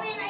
Bueno,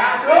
Gasro!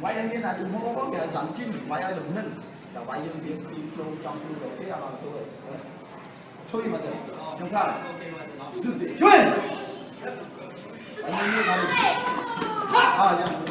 quay anh kia là chúng không có kẻ giảm chim quay ai được nâng l h quay anh biến đi trong trong khu vực cái là tôi thôi mà rồi chúng ta sự để chơi anh như là à dạ